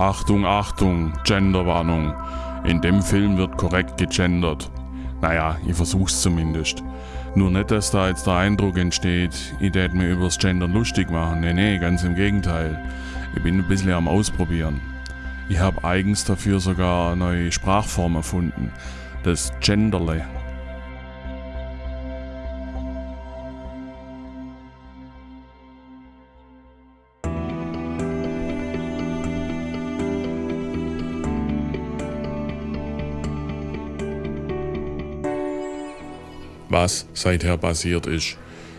Achtung, Achtung, Genderwarnung. In dem Film wird korrekt gegendert. Naja, ich versuch's zumindest. Nur nicht, dass da jetzt der Eindruck entsteht, ich tät mir übers Gendern lustig machen. Nee, nee, ganz im Gegenteil. Ich bin ein bisschen am Ausprobieren. Ich habe eigens dafür sogar eine neue Sprachform erfunden. Das Genderle. Was seither passiert ist.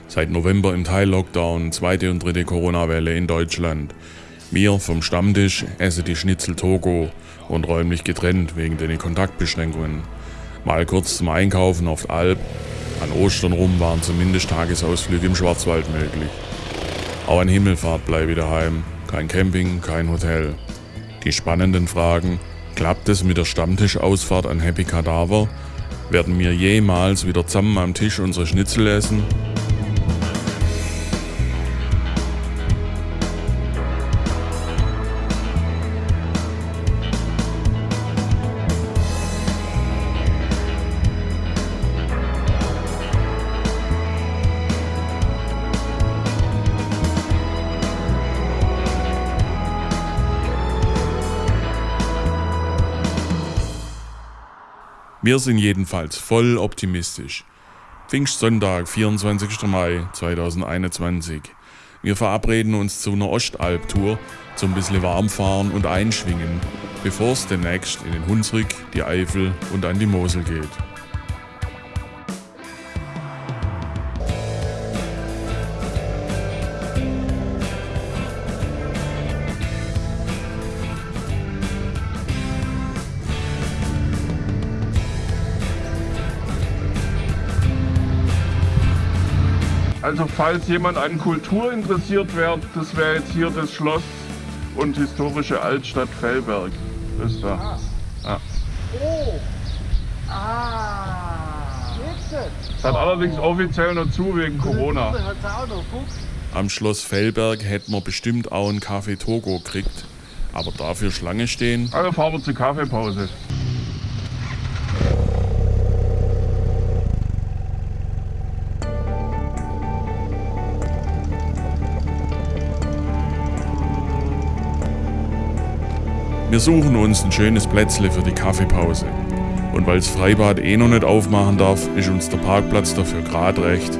Seit November im Teil-Lockdown, zweite und dritte Corona-Welle in Deutschland. Wir vom Stammtisch essen die Schnitzel Togo und räumlich getrennt wegen den Kontaktbeschränkungen. Mal kurz zum Einkaufen auf Alp. An Ostern rum waren zumindest Tagesausflüge im Schwarzwald möglich. Auch an Himmelfahrt bleibe ich daheim. Kein Camping, kein Hotel. Die spannenden Fragen, klappt es mit der Stammtischausfahrt an Happy Cadaver werden wir jemals wieder zusammen am Tisch unsere Schnitzel essen? Wir sind jedenfalls voll optimistisch. Pfingstsonntag, 24. Mai 2021. Wir verabreden uns zu einer Ostalp-Tour zum bisschen warmfahren und einschwingen, bevor es demnächst in den Hunsrück, die Eifel und an die Mosel geht. Also falls jemand an Kultur interessiert wäre, das wäre jetzt hier das Schloss und historische Altstadt Fellberg. Das ist da. Ja. Oh! Ah! Es hat allerdings offiziell noch zu wegen Corona. Am Schloss Fellberg hätten wir bestimmt auch einen Kaffee Togo gekriegt. Aber dafür Schlange stehen. Also fahren wir zur Kaffeepause. Wir suchen uns ein schönes Plätzle für die Kaffeepause. Und weil das Freibad eh noch nicht aufmachen darf, ist uns der Parkplatz dafür gerade recht.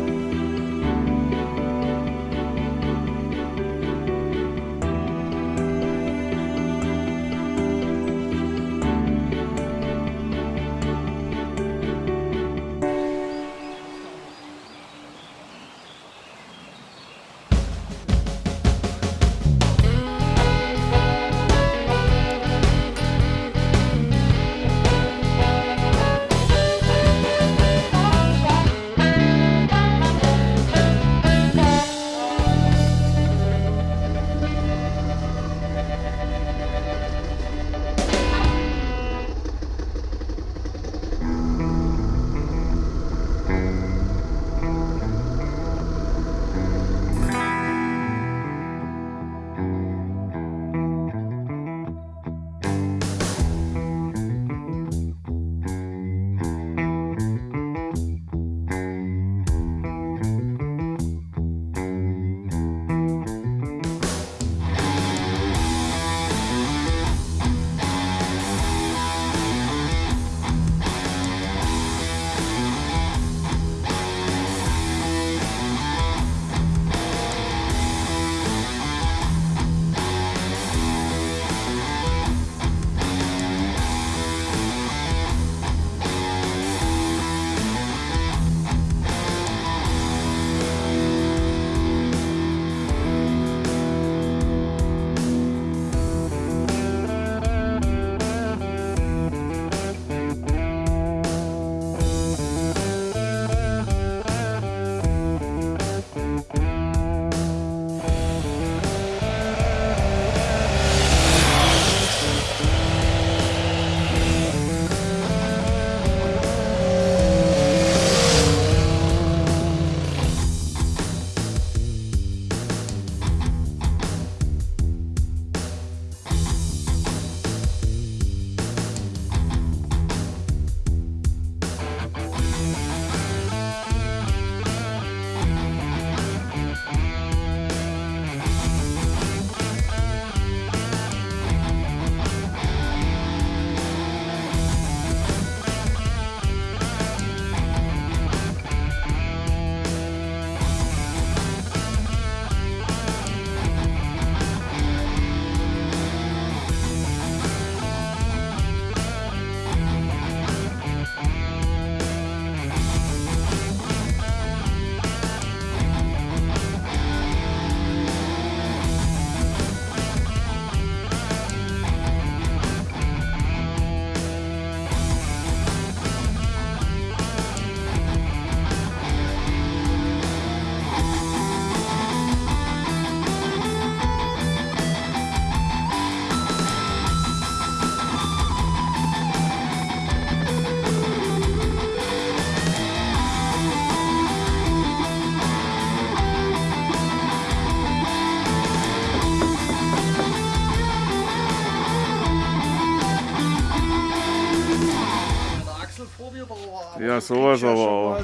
Sowas aber auch.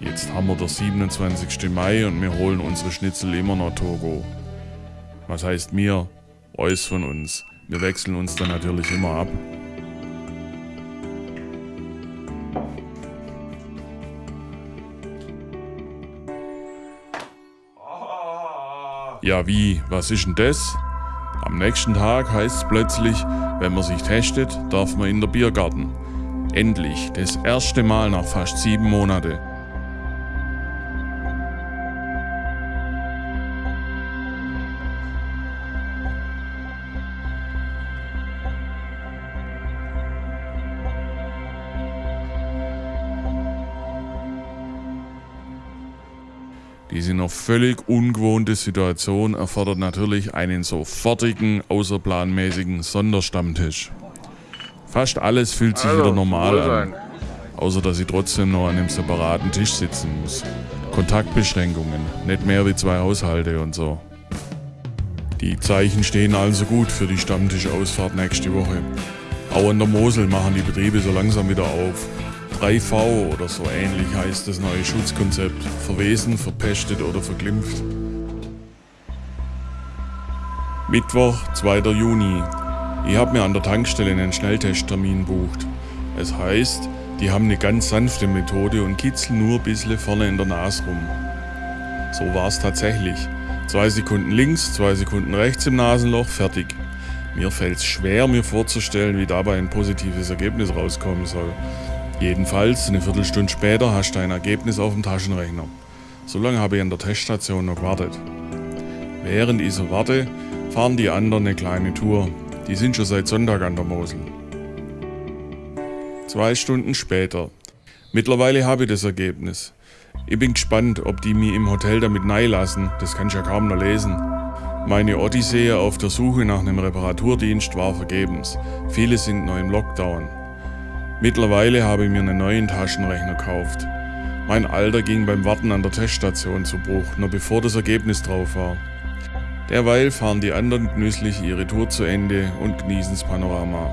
Jetzt haben wir den 27. Mai und wir holen unsere Schnitzel immer nach Togo. Was heißt mir? Eus von uns. Wir wechseln uns dann natürlich immer ab. Ja wie, was ist denn das? Am nächsten Tag heißt es plötzlich, wenn man sich testet, darf man in der Biergarten. Endlich, das erste Mal nach fast sieben Monaten. Diese noch völlig ungewohnte Situation erfordert natürlich einen sofortigen, außerplanmäßigen Sonderstammtisch. Fast alles fühlt sich Also, wieder normal an, außer dass ich trotzdem noch an einem separaten Tisch sitzen muss. Kontaktbeschränkungen, nicht mehr wie zwei Haushalte und so. Die Zeichen stehen also gut für die Stammtischausfahrt nächste Woche. Auch an der Mosel machen die Betriebe so langsam wieder auf. 3V oder so ähnlich heißt das neue Schutzkonzept. Verwesen, verpestet oder verglimpft. Mittwoch, 2. Juni. Ich habe mir an der Tankstelle einen Schnelltesttermin bucht. Es heißt, die haben eine ganz sanfte Methode und kitzeln nur ein bisschen vorne in der Nase rum. So war es tatsächlich. Zwei Sekunden links, zwei Sekunden rechts im Nasenloch, fertig. Mir fällt es schwer, mir vorzustellen, wie dabei ein positives Ergebnis rauskommen soll. Jedenfalls, eine Viertelstunde später hast du ein Ergebnis auf dem Taschenrechner. So lange habe ich an der Teststation noch gewartet. Während ich so warte, fahren die anderen eine kleine Tour. Die sind schon seit Sonntag an der Mosel. Zwei Stunden später. Mittlerweile habe ich das Ergebnis. Ich bin gespannt, ob die mich im Hotel damit lassen. Das kann ich ja kaum noch lesen. Meine Odyssee auf der Suche nach einem Reparaturdienst war vergebens. Viele sind noch im Lockdown. Mittlerweile habe ich mir einen neuen Taschenrechner gekauft. Mein Alter ging beim Warten an der Teststation zu Bruch, noch bevor das Ergebnis drauf war. Derweil fahren die anderen genüsslich ihre Tour zu Ende und genießen das Panorama.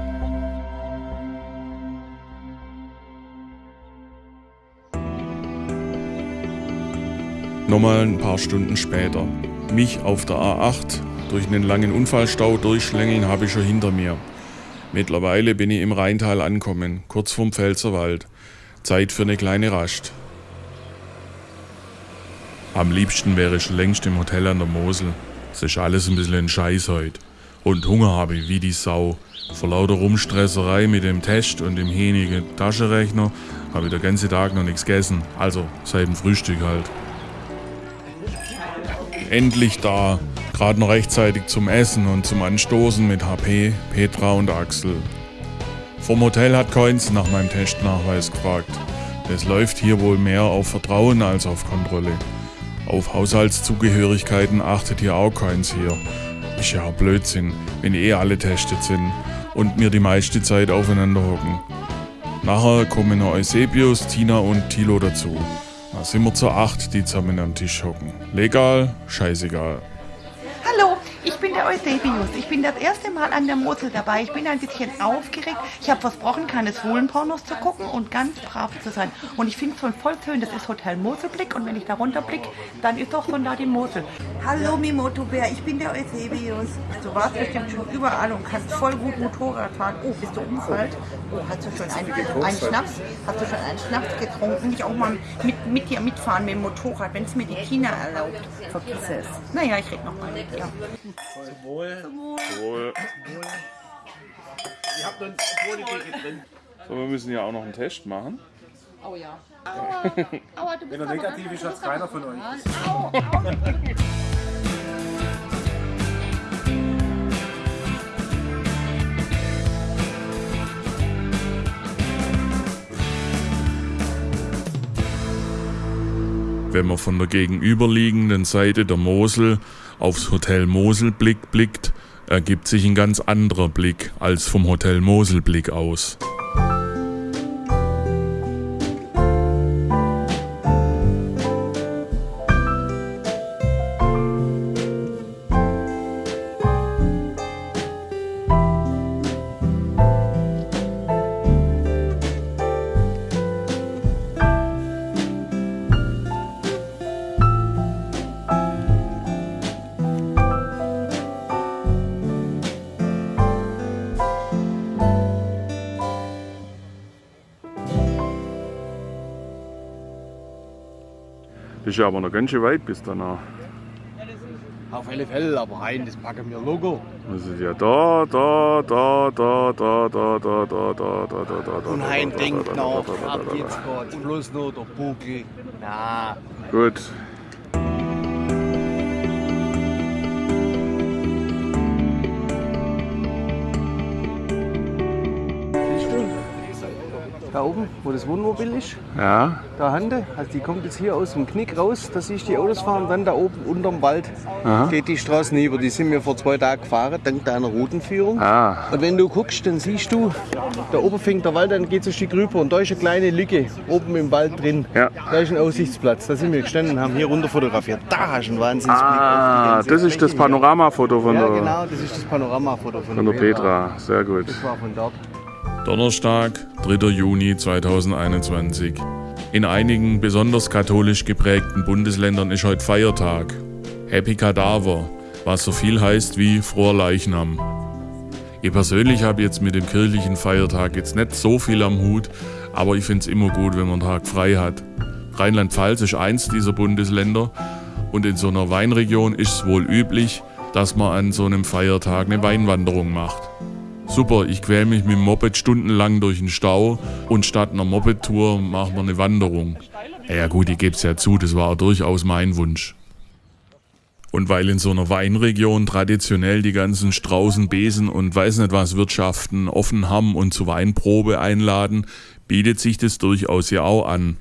Nochmal ein paar Stunden später. Mich auf der A8 durch einen langen Unfallstau durchschlängeln habe ich schon hinter mir. Mittlerweile bin ich im Rheintal angekommen, kurz vorm Pfälzerwald. Zeit für eine kleine Rast. Am liebsten wäre ich längst im Hotel an der Mosel. Es ist alles ein bisschen ein Scheiß heute. Und Hunger habe ich wie die Sau. Vor lauter Rumstresserei mit dem Test und dem hänigen Taschenrechner habe ich den ganzen Tag noch nichts gegessen. Also seit dem Frühstück halt. Endlich da. Gerade noch rechtzeitig zum Essen und zum Anstoßen mit HP, Petra und Axel. Vom Hotel hat Coins nach meinem Testnachweis gefragt. Es läuft hier wohl mehr auf Vertrauen als auf Kontrolle. Auf Haushaltszugehörigkeiten achtet hier auch keins hier. Ist ja Blödsinn, wenn eh alle testet sind und wir die meiste Zeit aufeinander hocken. Nachher kommen noch Eusebius, Tina und Tilo dazu. Da sind wir zu acht, die zusammen am Tisch hocken. Legal, scheißegal. Bin der Eusebius. Ich bin das erste Mal an der Mosel dabei. Ich bin ein bisschen aufgeregt. Ich habe versprochen, keine Schwulenpornos zu gucken und ganz brav zu sein. Und ich finde es schon voll schön, das ist Hotel Moselblick. Und wenn ich da runterblicke, dann ist doch schon da die Mosel. Hallo Mimotobär, ich bin der Eusebius. Du warst bestimmt schon überall und kannst voll gut Motorrad fahren. Oh, bist du umgefallen? Oh, hast du schon einen, einen Schnaps? Hast du schon einen Schnaps getrunken? Ich auch mal mit, mit dir mitfahren mit dem Motorrad, wenn es mir die Tina erlaubt. Vergiss es. Naja, ich rede noch mal mit dir. Wohl. So, wir müssen ja auch noch einen Test machen. Oh ja. Wenn er negativ ist, hat es keiner von euch. Wenn man von der gegenüberliegenden Seite der Mosel aufs Hotel Moselblick blickt, ergibt sich ein ganz anderer Blick als vom Hotel Moselblick aus. Ja aber noch ganz schön weit bis danach. Auf alle Fälle, aber rein, das packen wir Logo. Das ist ja da, da, da, da, da, da, da, da, da, da, da, da, da. Und Hein da, denkt da, da, noch, da, da, ab da, da, jetzt geht's bloß nur der Buckel. Na, Gut. Da oben, wo das Wohnmobil ist, Ja, da Hande, also die kommt jetzt hier aus dem Knick raus, da siehst du die Autos fahren, dann da oben unterm Wald geht die Straße hinüber. Die sind wir vor zwei Tagen gefahren, dank deiner Routenführung. ah, Und wenn du guckst, dann siehst du, da oben fängt der Wald, dann geht es ein Stück rüber und da ist eine kleine Lücke oben im Wald drin. Ja. Da ist ein Aussichtsplatz, da sind wir gestanden und haben hier runter fotografiert. Da hast du einen Wahnsinnsblick ah, die das ist das. Panoramafoto von Ja, der, genau, das ist das Panoramafoto von, von der Petra. Sehr gut. Das war von dort. Donnerstag, 3. Juni 2021. In einigen besonders katholisch geprägten Bundesländern ist heute Feiertag. Happy Kadaver, was so viel heißt wie froher Leichnam. Ich persönlich habe jetzt mit dem kirchlichen Feiertag jetzt nicht so viel am Hut, aber ich finde es immer gut, wenn man einen Tag frei hat. Rheinland-Pfalz ist eins dieser Bundesländer und in so einer Weinregion ist es wohl üblich, dass man an so einem Feiertag eine Weinwanderung macht. Super, ich quäl mich mit dem Moped stundenlang durch den Stau und statt einer Moped-Tour machen wir eine Wanderung. Ja, gut, ich geb's ja zu, das war durchaus mein Wunsch. Und weil in so einer Weinregion traditionell die ganzen Straußen, Besen und weiß nicht was Wirtschaften offen haben und zur Weinprobe einladen, bietet sich das durchaus ja auch an.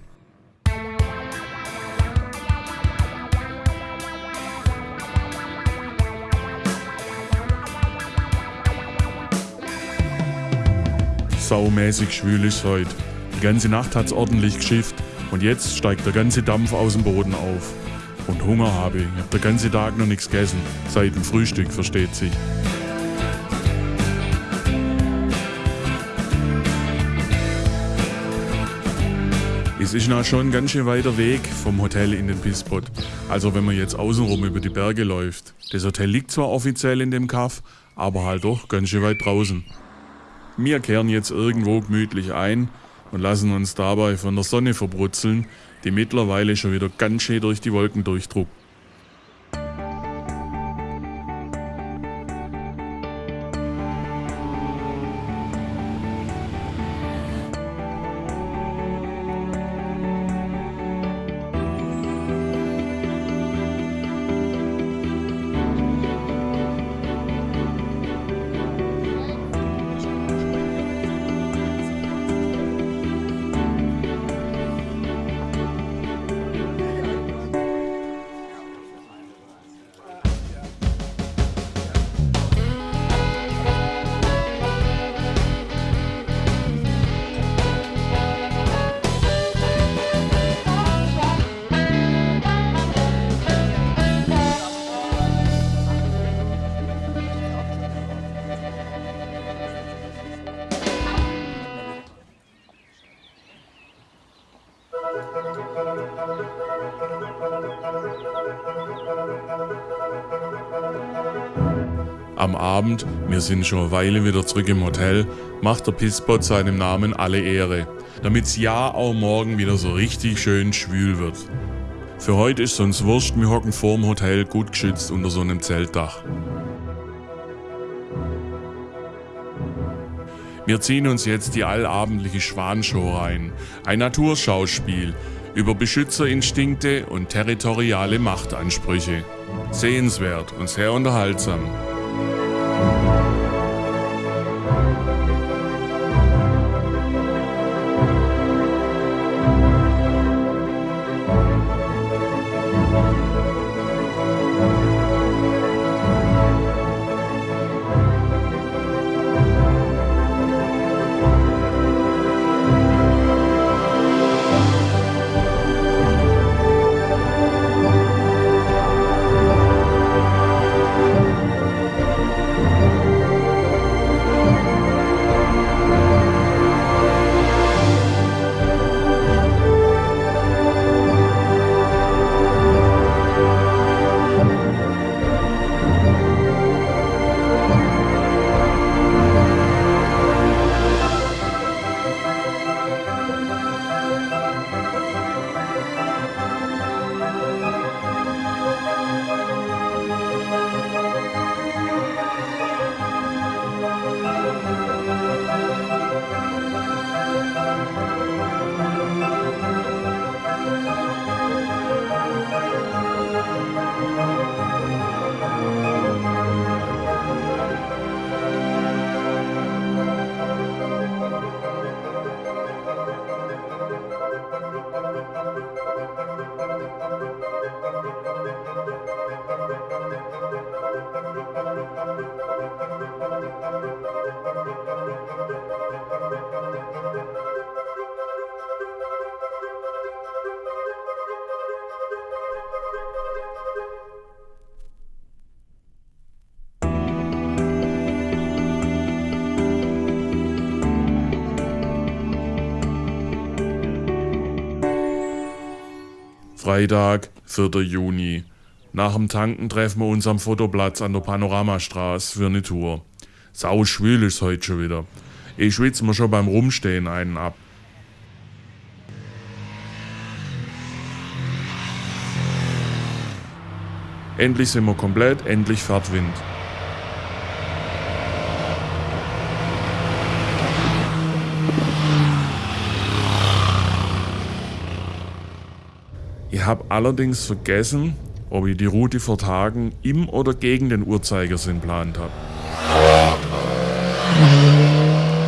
Saumäßig schwül ist heute. Die ganze Nacht hat's ordentlich geschifft und jetzt steigt der ganze Dampf aus dem Boden auf. Und Hunger habe ich. Ich hab den ganzen Tag noch nichts gegessen. Seit dem Frühstück, versteht sich. Es ist noch schon ein ganz schön weiter Weg vom Hotel in den Pisspot. Also wenn man jetzt außenrum über die Berge läuft. Das Hotel liegt zwar offiziell in dem Kaff, aber halt doch ganz schön weit draußen. Wir kehren jetzt irgendwo gemütlich ein und lassen uns dabei von der Sonne verbrutzeln, die mittlerweile schon wieder ganz schön durch die Wolken durchdruckt. Am Abend, wir sind schon eine Weile wieder zurück im Hotel, macht der Pisspot seinem Namen alle Ehre, damit's ja auch morgen wieder so richtig schön schwül wird. Für heute ist sonst wurscht, wir hocken vorm Hotel gut geschützt unter so einem Zeltdach. Wir ziehen uns jetzt die allabendliche Schwanshow rein, ein Naturschauspiel über Beschützerinstinkte und territoriale Machtansprüche. Sehenswert und sehr unterhaltsam. Freitag, 4. Juni. Nach dem Tanken treffen wir uns am Fotoplatz an der Panoramastraße für eine Tour. Sau schwül ist heute schon wieder. Ich schwitze mir schon beim Rumstehen einen ab. Endlich sind wir komplett, endlich fährt Wind. Habe allerdings vergessen, ob ich die Route vor Tagen im oder gegen den Uhrzeigersinn plant habe.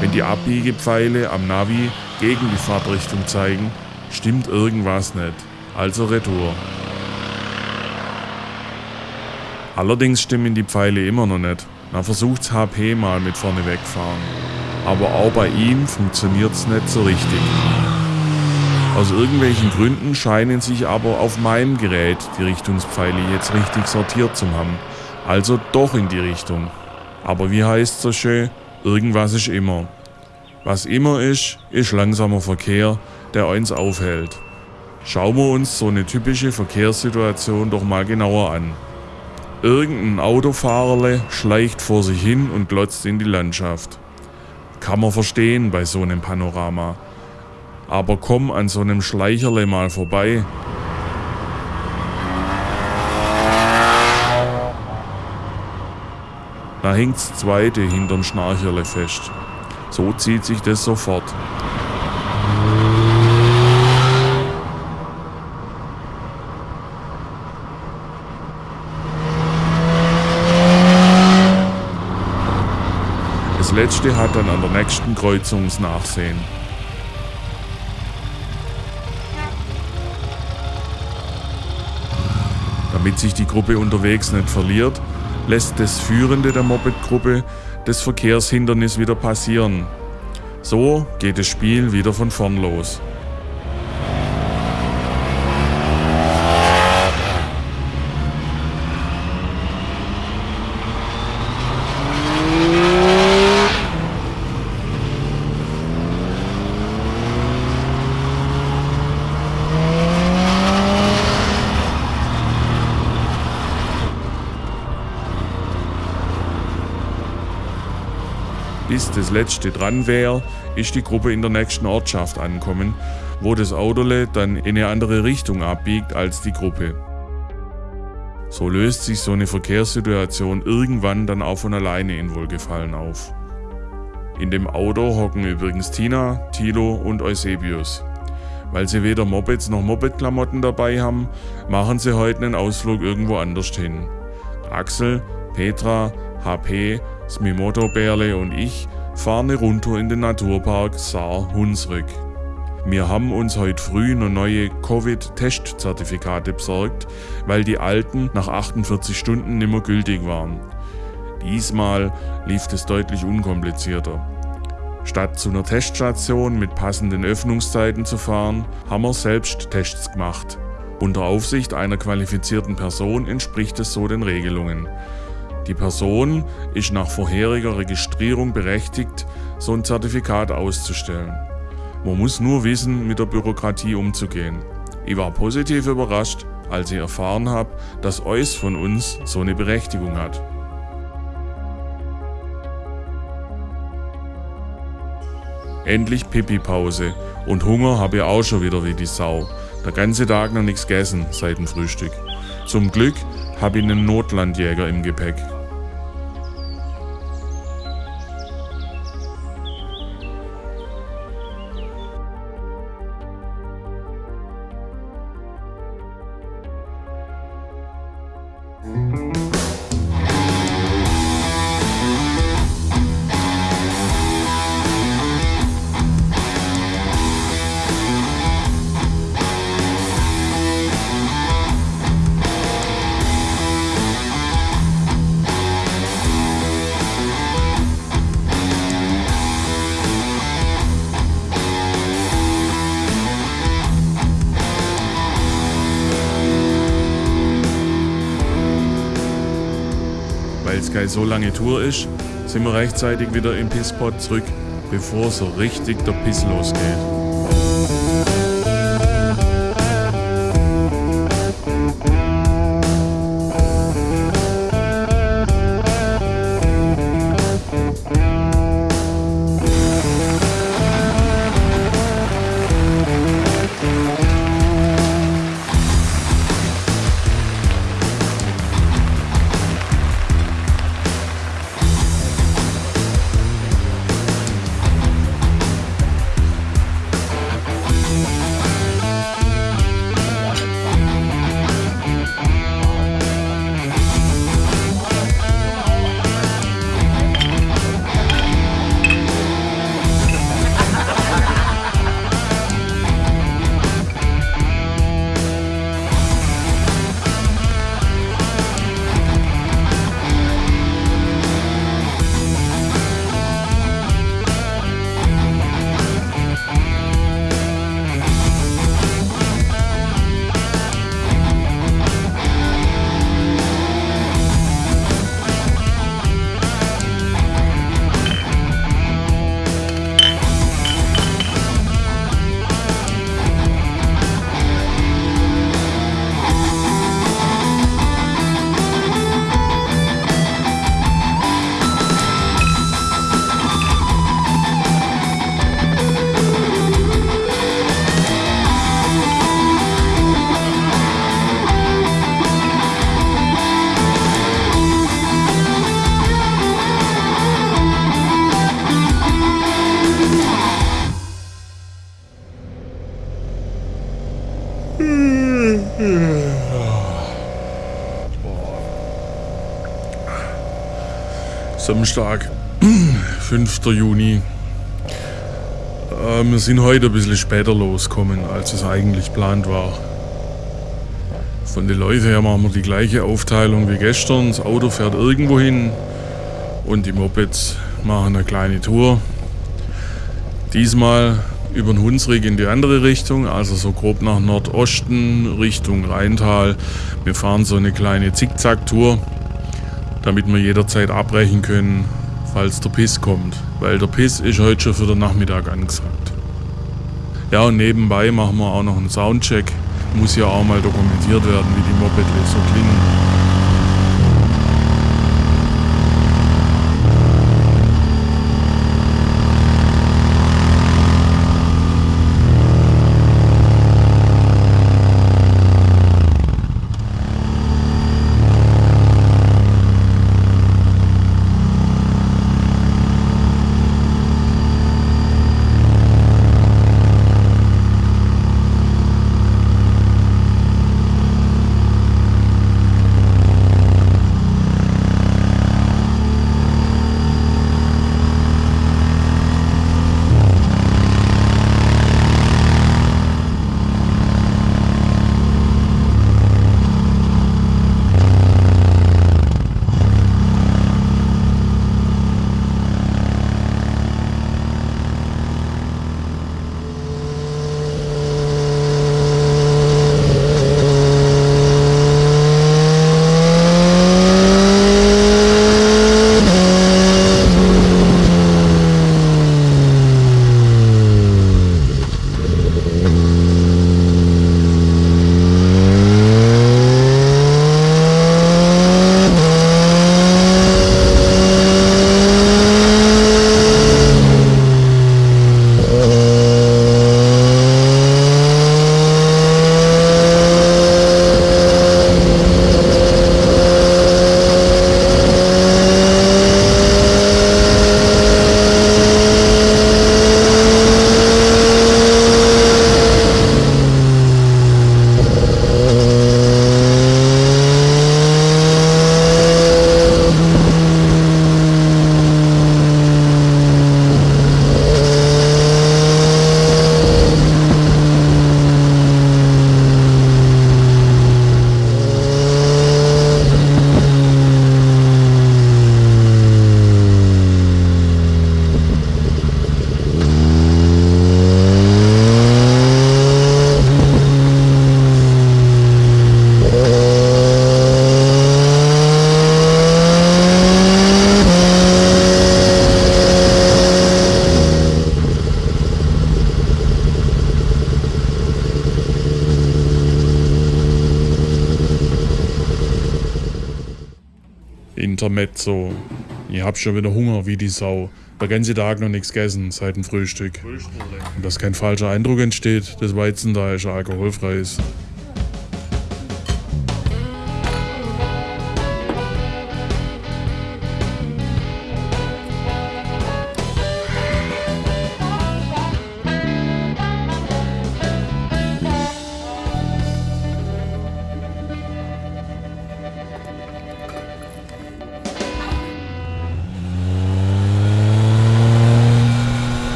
Wenn die Abbiegepfeile am Navi gegen die Fahrtrichtung zeigen, stimmt irgendwas nicht. Also Retour. Allerdings stimmen die Pfeile immer noch nicht. Dann versucht's HP mal mit vorne wegfahren. Aber auch bei ihm funktioniert's nicht so richtig. Aus irgendwelchen Gründen scheinen sich aber auf meinem Gerät die Richtungspfeile jetzt richtig sortiert zu haben. Also doch in die Richtung. Aber wie heißt so schön, irgendwas ist immer. Was immer ist, ist langsamer Verkehr, der uns aufhält. Schauen wir uns so eine typische Verkehrssituation doch mal genauer an. Irgendein Autofahrerle schleicht vor sich hin und glotzt in die Landschaft. Kann man verstehen bei so einem Panorama. Aber komm an so einem Schleicherle mal vorbei. Da hängt's zweite hinterm Schnarcherle fest. So zieht sich das sofort. Das letzte hat dann an der nächsten Kreuzung das Nachsehen. Damit sich die Gruppe unterwegs nicht verliert, lässt das Führende der Moped-Gruppe das Verkehrshindernis wieder passieren. So geht das Spiel wieder von vorn los. Bis das letzte dran wäre, ist die Gruppe in der nächsten Ortschaft ankommen, wo das Autole dann in eine andere Richtung abbiegt als die Gruppe. So löst sich so eine Verkehrssituation irgendwann dann auch von alleine in Wohlgefallen auf. In dem Auto hocken übrigens Tina, Tilo und Eusebius. Weil sie weder Mopeds noch Mopedklamotten dabei haben, machen sie heute einen Ausflug irgendwo anders hin. Axel, Petra, HP, Smimoto Bärle und ich fahren Rundtour in den Naturpark Saar-Hunsrück. Wir haben uns heute früh noch neue Covid-Testzertifikate besorgt, weil die alten nach 48 Stunden nicht mehr gültig waren. Diesmal lief es deutlich unkomplizierter. Statt zu einer Teststation mit passenden Öffnungszeiten zu fahren, haben wir selbst Tests gemacht. Unter Aufsicht einer qualifizierten Person entspricht es so den Regelungen. Die Person ist nach vorheriger Registrierung berechtigt, so ein Zertifikat auszustellen. Man muss nur wissen, mit der Bürokratie umzugehen. Ich war positiv überrascht, als ich erfahren habe, dass Eus von uns so eine Berechtigung hat. Endlich Pipi-Pause und Hunger habe ich auch schon wieder wie die Sau. Der ganze Tag noch nichts gegessen seit dem Frühstück. Zum Glück habe ich einen Notlandjäger im Gepäck. Keine so lange Tour ist, sind wir rechtzeitig wieder im Pisspot zurück, bevor so richtig der Piss losgeht. Samstag, 5. Juni. Äh, wir sind heute ein bisschen später losgekommen, als es eigentlich geplant war. Von den Leuten her machen wir die gleiche Aufteilung wie gestern. Das Auto fährt irgendwo hin und die Mopeds machen eine kleine Tour. Diesmal über den Hunsrück in die andere Richtung, also so grob nach Nordosten Richtung Rheintal. Wir fahren so eine kleine Zickzack-Tour damit wir jederzeit abbrechen können, falls der Piss kommt. Weil der Piss ist heute schon für den Nachmittag angesagt. Ja, und nebenbei machen wir auch noch einen Soundcheck. Muss ja auch mal dokumentiert werden, wie die Mopedle so klingen. Hab schon wieder Hunger wie die Sau. Der ganze Tag noch nichts gegessen seit dem Frühstück. Und dass kein falscher Eindruck entsteht, das Weizen da ist alkoholfrei ist.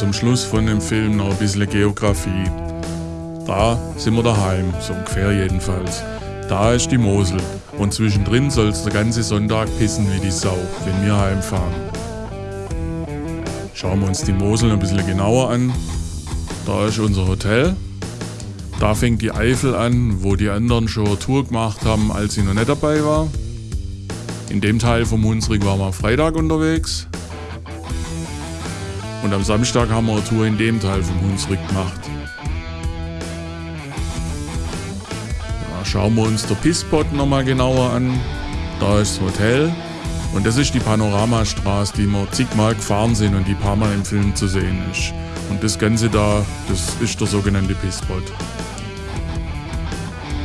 Zum Schluss von dem Film noch ein bisschen Geografie. Da sind wir daheim, so ungefähr jedenfalls. Da ist die Mosel und zwischendrin soll es der ganze Sonntag pissen wie die Sau, wenn wir heimfahren. Schauen wir uns die Mosel ein bisschen genauer an. Da ist unser Hotel. Da fängt die Eifel an, wo die anderen schon eine Tour gemacht haben, als ich noch nicht dabei war. In dem Teil vom Hunsrück waren wir am Freitag unterwegs. Und am Samstag haben wir eine Tour in dem Teil vom Hunsrück gemacht. Ja, schauen wir uns der Pisspot nochmal genauer an. Da ist das Hotel. Und das ist die Panoramastraße, die wir zigmal gefahren sind und die paar Mal im Film zu sehen ist. Und das Ganze da, das ist der sogenannte Pisspot.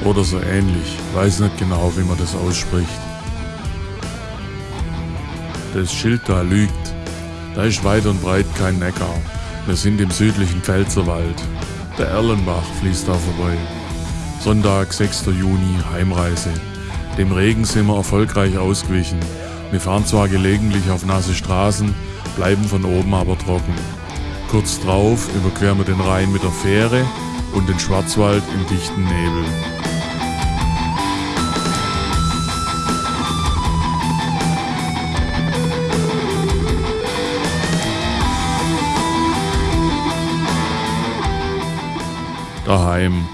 Oder so ähnlich. Weiß nicht genau, wie man das ausspricht. Das Schild da lügt. Da ist weit und breit kein Neckar. Wir sind im südlichen Pfälzerwald. Der Erlenbach fließt da vorbei. Sonntag, 6. Juni, Heimreise. Dem Regen sind wir erfolgreich ausgewichen. Wir fahren zwar gelegentlich auf nasse Straßen, bleiben von oben aber trocken. Kurz drauf überqueren wir den Rhein mit der Fähre und den Schwarzwald im dichten Nebel. Daheim.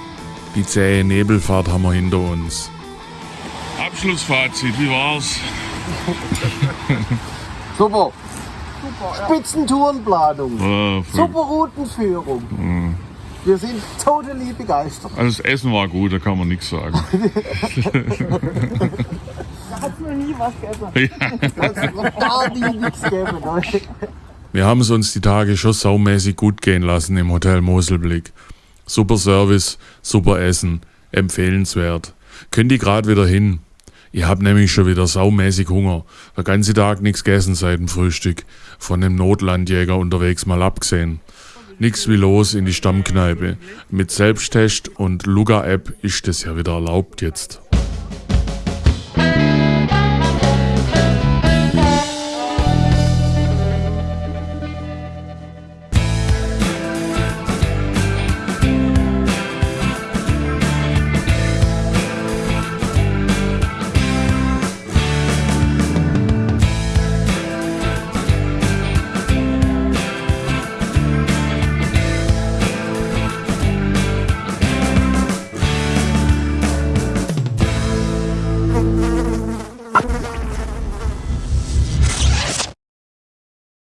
Die zähe Nebelfahrt haben wir hinter uns. Abschlussfazit, wie war's? Super. Spitzentourenplanung. Äh, Super Routenführung. Wir sind totally begeistert. Also das Essen war gut, da kann man nichts sagen. Hat noch nie was gegessen. Hat noch gar nie nichts gegeben. ne? Wir haben es uns die Tage schon saumäßig gut gehen lassen im Hotel Moselblick. Super Service, super Essen, empfehlenswert. Könnt ihr gerade wieder hin? Ich hab nämlich schon wieder saumäßig Hunger. Der ganze Tag nichts gegessen seit dem Frühstück. Von dem Notlandjäger unterwegs mal abgesehen. Nix wie los in die Stammkneipe. Mit Selbsttest und Luga-App ist das ja wieder erlaubt jetzt.